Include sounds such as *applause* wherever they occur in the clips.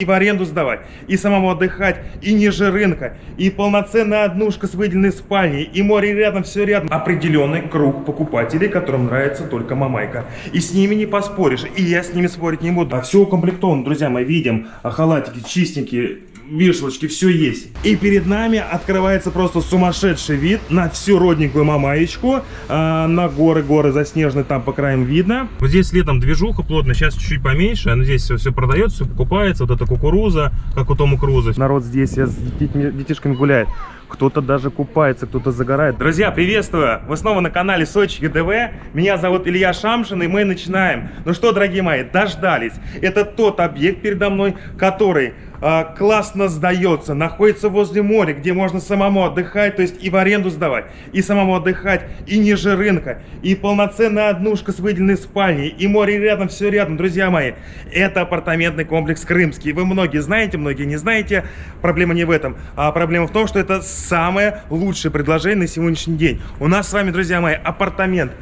и в аренду сдавать, и самому отдыхать, и ниже рынка, и полноценная однушка с выделенной спальней, и море рядом, все рядом. Определенный круг покупателей, которым нравится только мамайка. И с ними не поспоришь, и я с ними спорить не буду. А все укомплектовано, друзья мои, видим, а халатики чистенькие, вешалочки, все есть. И перед нами открывается просто сумасшедший вид на всю родненькую мамаечку, а, на горы, горы заснеженные там по краям видно. Вот здесь летом движуха плотно, сейчас чуть-чуть поменьше, но здесь все, все продается, все покупается, вот эта кукуруза, как у Тому Круза. Народ здесь с детьми, детишками гуляет. Кто-то даже купается, кто-то загорает. Друзья, приветствую! Вы снова на канале Сочи ЕДВ. Меня зовут Илья Шамшин, и мы начинаем. Ну что, дорогие мои, дождались. Это тот объект передо мной, который а, классно сдается, находится возле моря, где можно самому отдыхать, то есть и в аренду сдавать, и самому отдыхать, и ниже рынка, и полноценная однушка с выделенной спальней, и море рядом, все рядом, друзья мои. Это апартаментный комплекс Крымский. Вы многие знаете, многие не знаете. Проблема не в этом, а проблема в том, что это самое лучшее предложение на сегодняшний день. У нас с вами, друзья мои, апартамент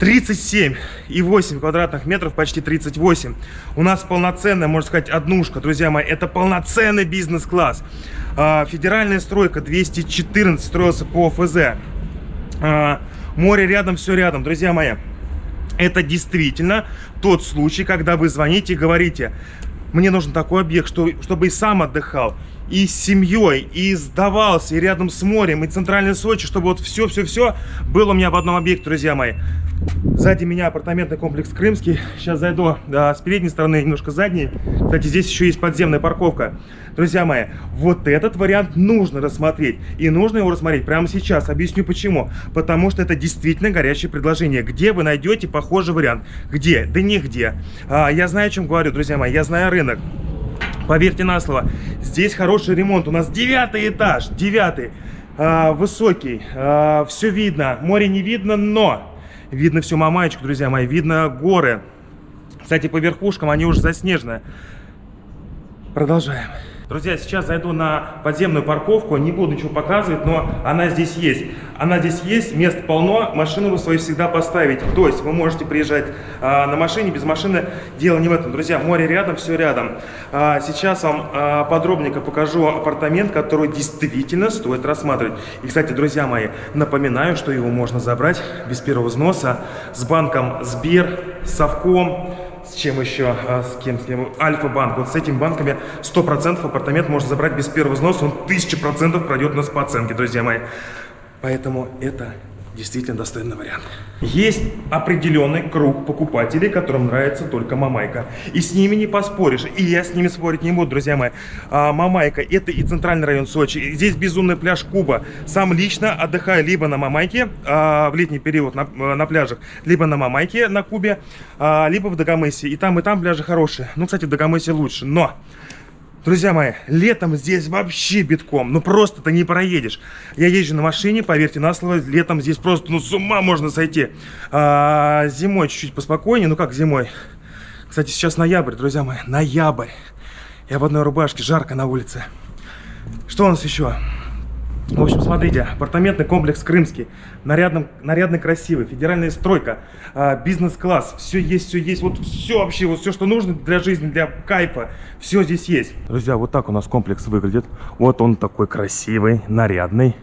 37,8 квадратных метров, почти 38. У нас полноценная, можно сказать, однушка, друзья мои. Это полноценный бизнес-класс. А, федеральная стройка 214 строился по ФЗ. А, море рядом, все рядом, друзья мои. Это действительно тот случай, когда вы звоните и говорите, мне нужен такой объект, что, чтобы и сам отдыхал, и с семьей, и сдавался, и рядом с морем, и центральный Сочи, чтобы вот все-все-все было у меня в одном объекте, друзья мои. Сзади меня апартаментный комплекс Крымский. Сейчас зайду да, с передней стороны, немножко задней. Кстати, здесь еще есть подземная парковка. Друзья мои, вот этот вариант нужно рассмотреть. И нужно его рассмотреть прямо сейчас. Объясню почему. Потому что это действительно горячее предложение. Где вы найдете похожий вариант? Где? Да нигде. А, я знаю, о чем говорю, друзья мои. Я знаю рынок. Поверьте на слово, здесь хороший ремонт. У нас девятый этаж, девятый, а, высокий, а, все видно. Море не видно, но видно всю Мамаечку, друзья мои, видно горы. Кстати, по верхушкам они уже заснежены. Продолжаем. Друзья, сейчас зайду на подземную парковку, не буду ничего показывать, но она здесь есть. Она здесь есть, мест полно, машину вы свою всегда поставите. То есть вы можете приезжать а, на машине, без машины, дело не в этом. Друзья, море рядом, все рядом. А, сейчас вам а, подробненько покажу апартамент, который действительно стоит рассматривать. И, кстати, друзья мои, напоминаю, что его можно забрать без первого взноса с банком Сбер, Совком, с чем еще, а, с кем, с кем, Альфа-банк. Вот с этими банками 100% апартамент можно забрать без первого взноса, он 1000% пройдет у нас по оценке, друзья мои. Поэтому это действительно достойный вариант. Есть определенный круг покупателей, которым нравится только Мамайка. И с ними не поспоришь. И я с ними спорить не буду, друзья мои. А, Мамайка – это и центральный район Сочи. Здесь безумный пляж Куба. Сам лично отдыхаю либо на Мамайке а, в летний период на, на пляжах, либо на Мамайке на Кубе, а, либо в Дагомысе. И там, и там пляжи хорошие. Ну, кстати, в Дагомысе лучше. Но Друзья мои, летом здесь вообще битком, ну просто ты не проедешь. Я езжу на машине, поверьте на слово, летом здесь просто, ну с ума можно сойти. А, зимой чуть-чуть поспокойнее, ну как зимой. Кстати, сейчас ноябрь, друзья мои, ноябрь. Я в одной рубашке, жарко на улице. Что у нас еще? В общем, смотрите, апартаментный комплекс Крымский, нарядно, нарядно красивый, федеральная стройка, а, бизнес-класс, все есть, все есть, вот все вообще, вот все, что нужно для жизни, для кайфа, все здесь есть. Друзья, вот так у нас комплекс выглядит, вот он такой красивый, нарядный.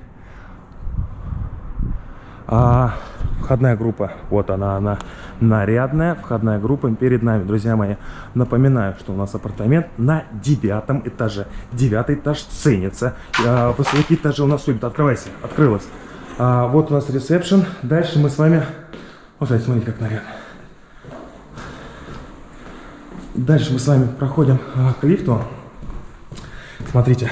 А, входная группа, вот она, она нарядная входная группа перед нами, друзья мои. Напоминаю, что у нас апартамент на девятом этаже. Девятый этаж ценится. А, этажи у нас любят. Открывайся, открылась. А, вот у нас ресепшн. Дальше мы с вами... Вот, смотрите, как нарядно. Дальше мы с вами проходим а, к лифту. Смотрите,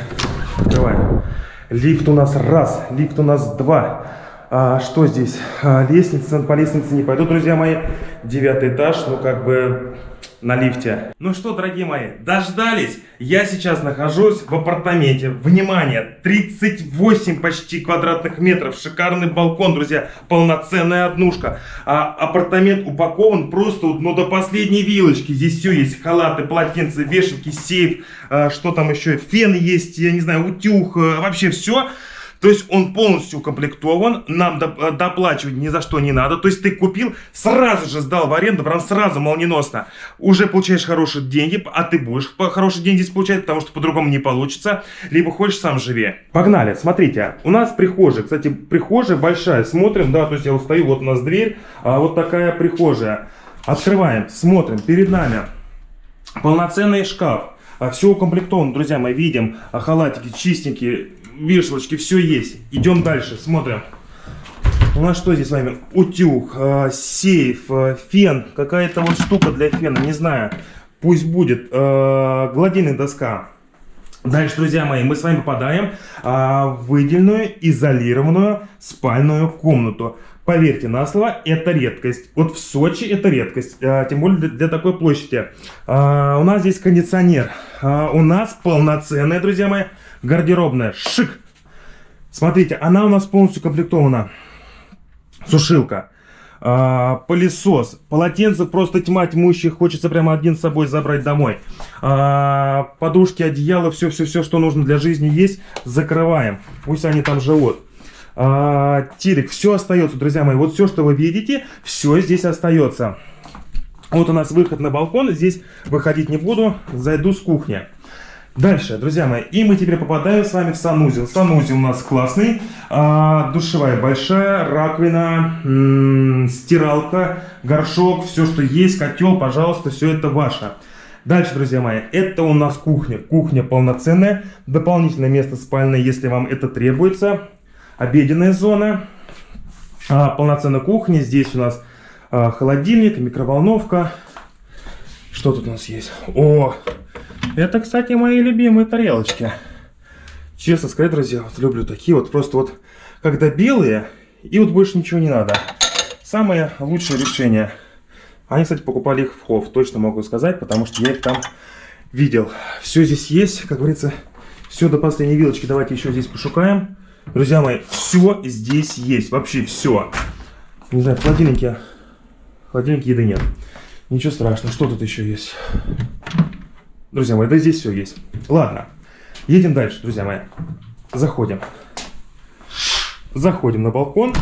открываем. Лифт у нас раз, лифт у нас два. А, что здесь? А, лестница, по лестнице не пойду, друзья мои. Девятый этаж, ну как бы на лифте. Ну что, дорогие мои, дождались? Я сейчас нахожусь в апартаменте. Внимание, 38 почти квадратных метров. Шикарный балкон, друзья. Полноценная однушка. А апартамент упакован просто ну, до последней вилочки. Здесь все есть. Халаты, полотенца, вешалки, сейф. А, что там еще? Фен есть, я не знаю, утюг. А, вообще все То есть он полностью укомплектован, нам доп- доплачивать ни за что не надо. То есть ты купил, сразу же сдал в аренду, прям сразу, молниеносно. Уже получаешь хорошие деньги, а ты будешь хорошие деньги здесь получать, потому что по-другому не получится. Либо хочешь сам живи. Погнали, смотрите, у нас прихожая. Кстати, прихожая большая, смотрим, да, то есть я стою, вот у нас дверь, а вот такая прихожая. Открываем, смотрим, перед нами полноценный шкаф. Все укомплектовано, друзья, мы видим а, халатики чистенькие, вешалочки, все есть. Идем дальше, смотрим. У нас что здесь с вами? Утюг, э, сейф, э, фен, какая-то вот штука для фена, не знаю. Пусть будет. Э, гладильная доска. Дальше, друзья мои, мы с вами попадаем а, в выделенную, изолированную спальную комнату. Поверьте на слово, это редкость. Вот в Сочи это редкость, а, тем более для, такой площади. А, у нас здесь кондиционер. А, у нас полноценная, друзья мои, гардеробная. Шик! Смотрите, она у нас полностью комплектована. Сушилка. Пылесос, полотенце просто тьма тьмущих, хочется прямо один с собой забрать домой. Подушки, одеяло, все-все-все, что нужно для жизни есть, закрываем. Пусть они там живут. А, телек, все остается, друзья мои. Вот все, что вы видите, все здесь остается. Вот у нас выход на балкон, здесь выходить не буду, зайду с кухни. Дальше, друзья мои, и мы теперь попадаем с вами в санузел. Санузел у нас классный, а, душевая большая, раковина, стиралка, горшок, все, что есть, котел, пожалуйста, все это ваше. Дальше, друзья мои, это у нас кухня. Кухня полноценная, дополнительное место спальное, если вам это требуется. Обеденная зона, а, полноценная кухня. Здесь у нас а, холодильник, микроволновка. Что тут у нас есть? О, это, кстати, мои любимые тарелочки. Честно сказать, друзья, вот люблю такие вот. Просто вот, когда белые, и вот больше ничего не надо. Самое лучшее решение. Они, кстати, покупали их в Хов, точно могу сказать, потому что я их там видел. Все здесь есть, как говорится, все до последней вилочки. Давайте еще здесь пошукаем. Друзья мои, все здесь есть, вообще все. Не знаю, в холодильнике, в холодильнике еды нет. Ничего страшного, что тут еще есть? Друзья мои, да здесь все есть. Ладно, едем дальше, друзья мои. Заходим. Заходим на балкон,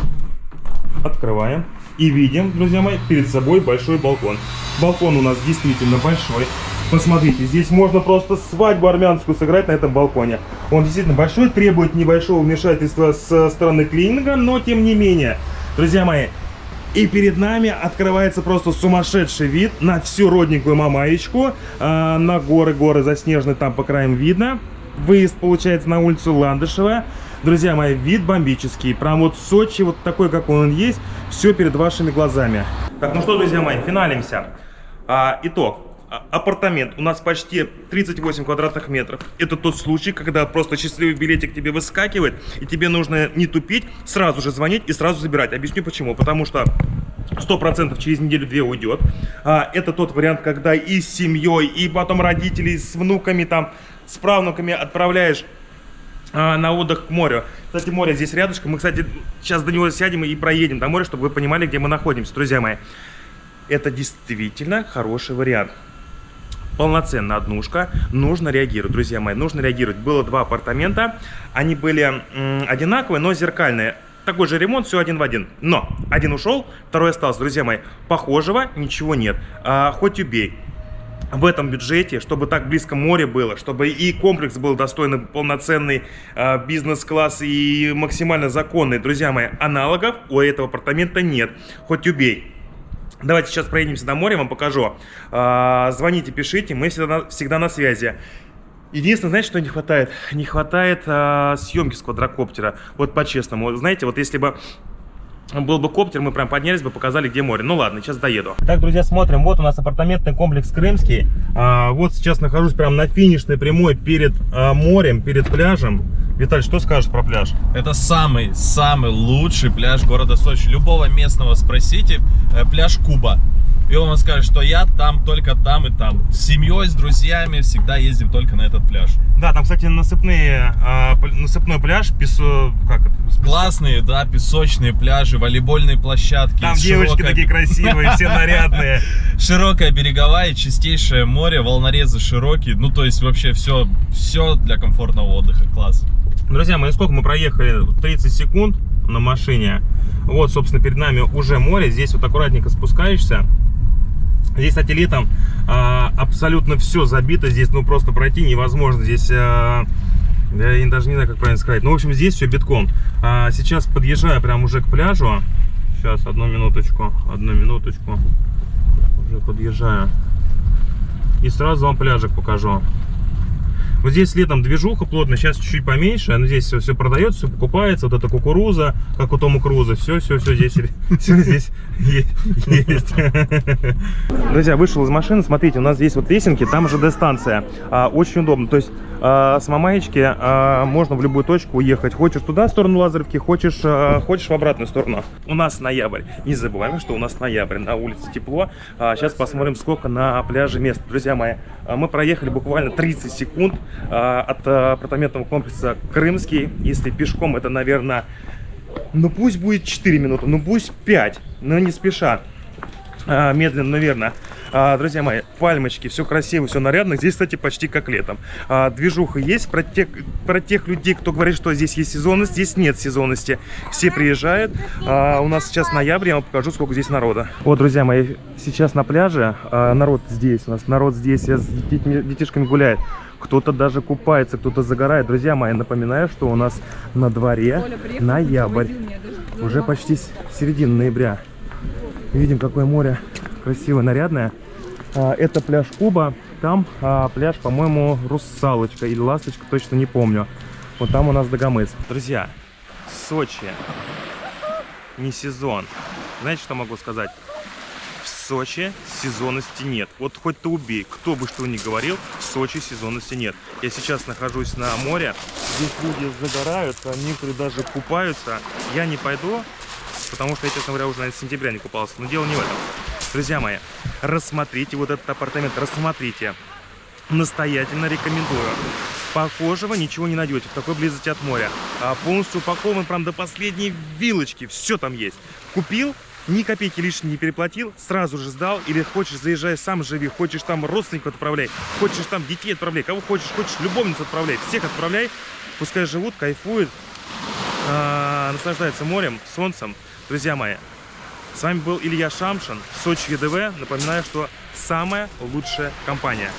открываем и видим, друзья мои, перед собой большой балкон. Балкон у нас действительно большой. Посмотрите, здесь можно просто свадьбу армянскую сыграть на этом балконе. Он действительно большой, требует небольшого вмешательства со стороны клининга, но тем не менее. Друзья мои, и перед нами открывается просто сумасшедший вид на всю родненькую Мамаечку. А, на горы, горы заснеженные там по краям видно. Выезд получается на улицу Ландышева. Друзья мои, вид бомбический. Прям вот Сочи, вот такой, как он есть. Все перед вашими глазами. Так, ну что, друзья мои, финалимся. А, итог. А, апартамент у нас почти 38 квадратных метров. Это тот случай, когда просто счастливый билетик тебе выскакивает, и тебе нужно не тупить, сразу же звонить и сразу забирать. Объясню почему. Потому что 100% через неделю-две уйдет. А, это тот вариант, когда и с семьей, и потом родителей с внуками, там, с правнуками отправляешь а, на отдых к морю. Кстати, море здесь рядышком. Мы, кстати, сейчас до него сядем и проедем до моря, чтобы вы понимали, где мы находимся, друзья мои. Это действительно хороший вариант полноценная однушка, нужно реагировать, друзья мои, нужно реагировать. Было два апартамента, они были одинаковые, но зеркальные. Такой же ремонт, все один в один. Но один ушел, второй остался, друзья мои. Похожего ничего нет. А, хоть убей. В этом бюджете, чтобы так близко море было, чтобы и комплекс был достойный, полноценный э, бизнес-класс и максимально законный, друзья мои, аналогов у этого апартамента нет. Хоть убей. Давайте сейчас проедемся до моря, вам покажу. А, звоните, пишите, мы всегда, всегда на связи. Единственное, знаете, что не хватает? Не хватает а, съемки с квадрокоптера. Вот по-честному. Знаете, вот если бы был бы коптер, мы прям поднялись бы, показали, где море. Ну ладно, сейчас доеду. Так, друзья, смотрим. Вот у нас апартаментный комплекс Крымский. А, вот сейчас нахожусь прям на финишной прямой перед а, морем, перед пляжем. Виталь, что скажешь про пляж? Это самый-самый лучший пляж города Сочи. Любого местного спросите, э, пляж Куба. И он вам скажет, что я там, только там и там. С семьей, с друзьями всегда ездим только на этот пляж. Да, там, кстати, насыпные, а, насыпной пляж, песо... как это? Классные, да, песочные пляжи, волейбольные площадки. Там девочки такие красивые, все нарядные. *laughs* Широкая береговая, чистейшее море, волнорезы широкие. Ну, то есть вообще все, все для комфортного отдыха. Класс. Друзья мои, сколько мы проехали? 30 секунд на машине. Вот, собственно, перед нами уже море. Здесь вот аккуратненько спускаешься. Здесь, кстати, летом а, абсолютно все забито. Здесь, ну, просто пройти невозможно. Здесь... А, я даже не знаю, как правильно сказать. Ну, в общем, здесь все битком. А, сейчас подъезжаю прям уже к пляжу. Сейчас, одну минуточку. Одну минуточку. Уже подъезжаю. И сразу вам пляжик покажу. Вот здесь летом движуха плотно, сейчас чуть-чуть поменьше, но здесь все, все продается, все покупается, вот эта кукуруза, как у Тома Круза, все, все, все здесь, *laughs* здесь есть. *laughs* Друзья, вышел из машины, смотрите, у нас здесь вот лесенки, там же станция, очень удобно, то есть а, с Мамаечки а, можно в любую точку уехать, хочешь туда, в сторону Лазаревки, хочешь, а, хочешь в обратную сторону. У нас ноябрь, не забываем, что у нас ноябрь, на улице тепло, сейчас посмотрим, сколько на пляже мест. Друзья мои, мы проехали буквально 30 секунд, а, от апартаментного комплекса Крымский. Если пешком, это, наверное, ну пусть будет 4 минуты, ну пусть 5, но не спеша. А, медленно, наверное. А, друзья мои, пальмочки, все красиво, все нарядно. Здесь, кстати, почти как летом. А, движуха есть. Про тех, про тех людей, кто говорит, что здесь есть сезонность, здесь нет сезонности. Все приезжают. А, у нас сейчас ноябрь, я вам покажу, сколько здесь народа. Вот, друзья мои, сейчас на пляже. А, народ здесь, у нас народ здесь, с детьми, детишками гуляет. Кто-то даже купается, кто-то загорает. Друзья мои, напоминаю, что у нас на дворе ноябрь. Уже почти середина ноября. Видим, какое море красивое, нарядное. А, это пляж Куба. Там а, пляж, по-моему, Русалочка или Ласточка, точно не помню. Вот там у нас Дагомыс. Друзья, Сочи не сезон. Знаете, что могу сказать? Сочи сезонности нет. Вот хоть ты убей, кто бы что ни говорил, в Сочи сезонности нет. Я сейчас нахожусь на море, здесь люди загорают, некоторые даже купаются. Я не пойду, потому что я, честно говоря, уже, с сентября не купался. Но дело не в этом. Друзья мои, рассмотрите вот этот апартамент, рассмотрите. Настоятельно рекомендую. Похожего ничего не найдете в такой близости от моря. А полностью упакован прям до последней вилочки. Все там есть. Купил, ни копейки лишней не переплатил, сразу же сдал. Или хочешь, заезжай сам живи, хочешь там родственников отправляй, хочешь там детей отправляй, кого хочешь, хочешь любовницу отправляй. Всех отправляй, пускай живут, кайфуют, а, наслаждаются морем, солнцем. Друзья мои, с вами был Илья Шамшин, Сочи ЕДВ. Напоминаю, что самая лучшая компания.